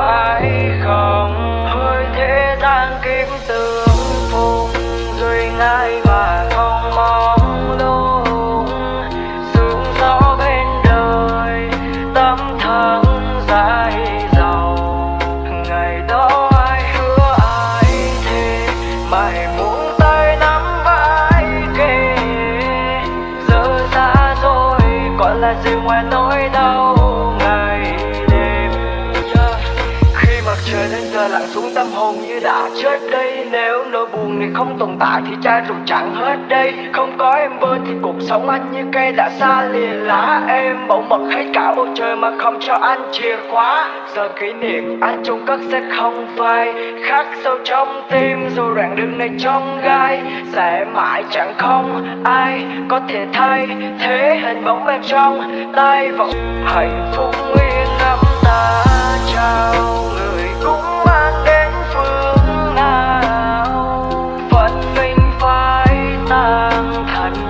phải không? Hơi thế gian kiếm từ rồi còn là gì ngoài nỗi đau? Xuống tâm hồn như đã chết đây, nếu nỗi buồn này không tồn tại thì chai rượu chẳng hết đây. Không có em bên thì cuộc sống anh như cây đã xa lìa lá em. Bỗng mất hết cả bầu trời mà không cho anh chìa khóa. Giờ kỷ niệm anh chung cất sẽ không phai, khắc sâu trong tim. Dù đoạn đường này trong gai, sẽ mãi chẳng không ai có thể thay thế. Hình bóng em trong tay vẫn hạnh phúc nguyên.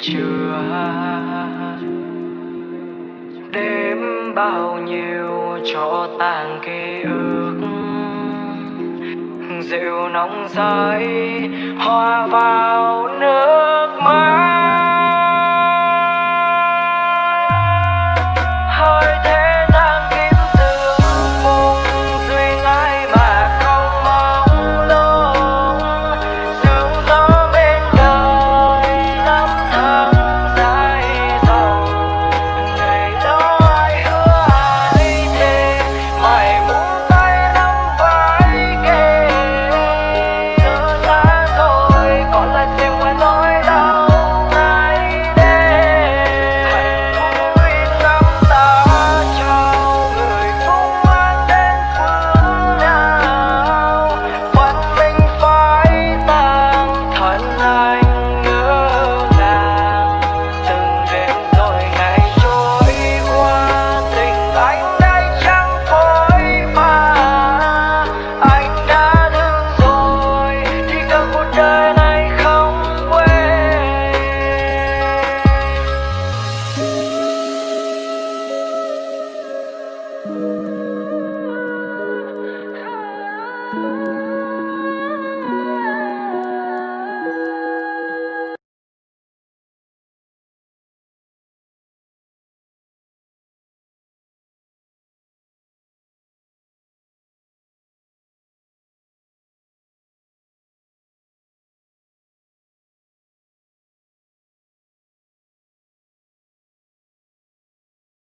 chưa đêm bao nhiêu cho tàn ký ức. Rượu nóng rơi hòa vào nước